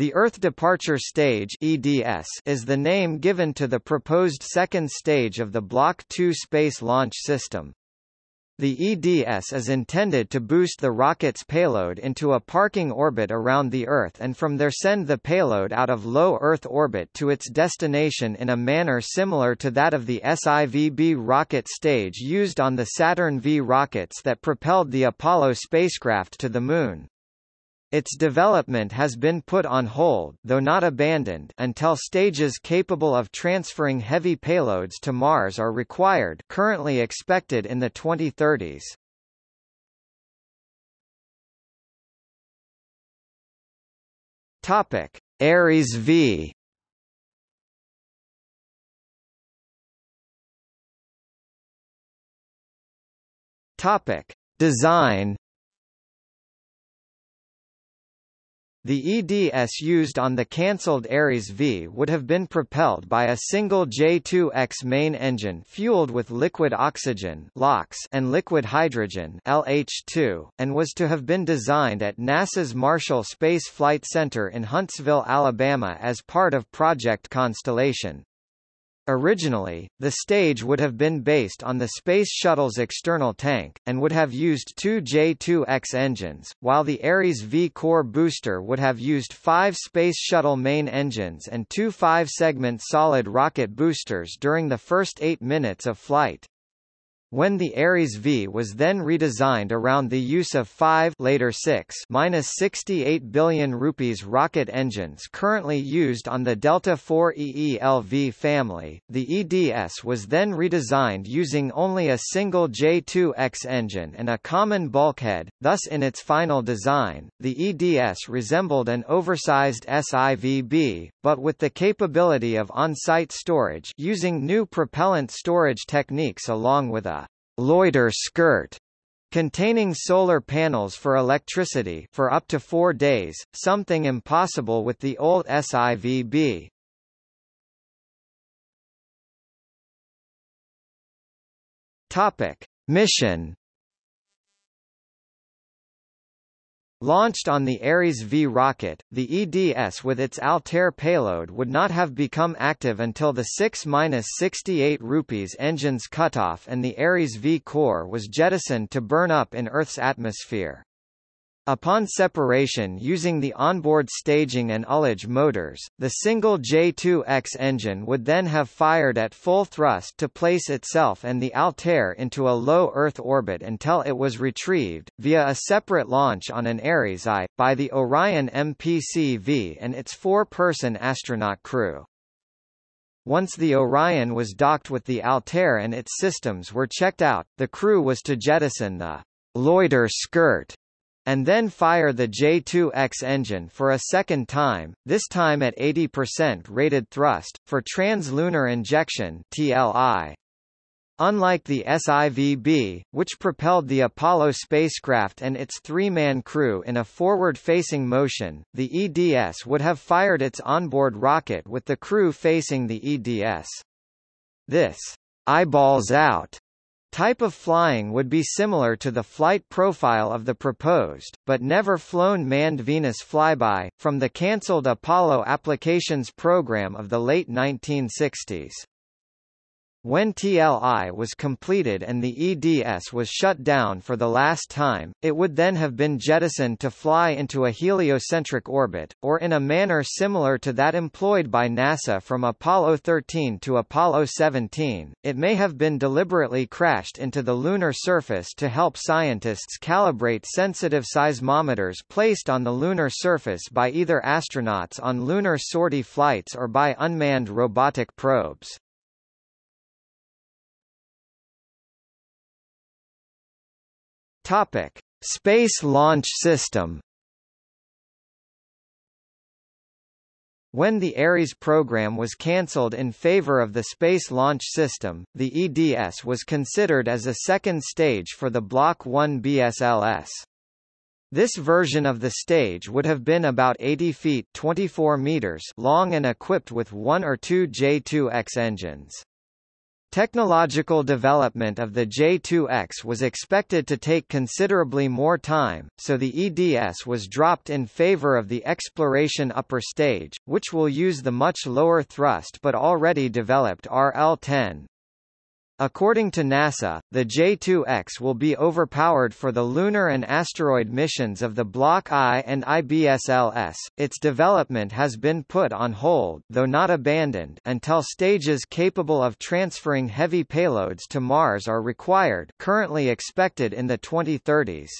The Earth Departure Stage (EDS) is the name given to the proposed second stage of the Block 2 Space Launch System. The EDS is intended to boost the rocket's payload into a parking orbit around the Earth and from there send the payload out of low Earth orbit to its destination in a manner similar to that of the SIVB rocket stage used on the Saturn V rockets that propelled the Apollo spacecraft to the Moon. Its development has been put on hold though not abandoned until stages capable of transferring heavy payloads to Mars are required currently expected in the 2030s. Topic: Ares V Topic: Design The EDS used on the cancelled Ares V would have been propelled by a single J2X main engine fueled with liquid oxygen and liquid hydrogen LH2, and was to have been designed at NASA's Marshall Space Flight Center in Huntsville, Alabama as part of Project Constellation. Originally, the stage would have been based on the Space Shuttle's external tank, and would have used two J-2X engines, while the Ares V core booster would have used five Space Shuttle main engines and two five-segment solid rocket boosters during the first eight minutes of flight. When the Ares V was then redesigned around the use of 5 later 6 minus 68 billion rupees rocket engines currently used on the Delta IV EELV family, the EDS was then redesigned using only a single J2X engine and a common bulkhead, thus in its final design, the EDS resembled an oversized SIVB, but with the capability of on-site storage using new propellant storage techniques along with a loiter skirt containing solar panels for electricity for up to four days, something impossible with the old SIVB. Topic. Mission Launched on the Ares V rocket, the EDS with its Altair payload would not have become active until the 6-68 rupees engine's cutoff and the Ares V core was jettisoned to burn up in Earth's atmosphere. Upon separation using the onboard staging and ullage motors, the single J2X engine would then have fired at full thrust to place itself and the Altair into a low Earth orbit until it was retrieved, via a separate launch on an Ares I, by the Orion MPC-V and its four-person astronaut crew. Once the Orion was docked with the Altair and its systems were checked out, the crew was to jettison the loiter skirt and then fire the J2X engine for a second time, this time at 80% rated thrust, for translunar injection TLI. Unlike the SIVB, which propelled the Apollo spacecraft and its three-man crew in a forward-facing motion, the EDS would have fired its onboard rocket with the crew facing the EDS. This eyeballs out Type of flying would be similar to the flight profile of the proposed, but never flown manned Venus flyby, from the cancelled Apollo applications program of the late 1960s. When TLI was completed and the EDS was shut down for the last time, it would then have been jettisoned to fly into a heliocentric orbit, or in a manner similar to that employed by NASA from Apollo 13 to Apollo 17. It may have been deliberately crashed into the lunar surface to help scientists calibrate sensitive seismometers placed on the lunar surface by either astronauts on lunar sortie flights or by unmanned robotic probes. Topic: Space Launch System. When the Ares program was cancelled in favor of the Space Launch System, the EDS was considered as a second stage for the Block 1B SLS. This version of the stage would have been about 80 feet 24 meters long and equipped with one or two J2X engines. Technological development of the J2X was expected to take considerably more time, so the EDS was dropped in favor of the Exploration Upper Stage, which will use the much lower thrust but already developed RL-10. According to NASA, the J-2X will be overpowered for the lunar and asteroid missions of the Block I and IB SLS. Its development has been put on hold, though not abandoned, until stages capable of transferring heavy payloads to Mars are required, currently expected in the 2030s.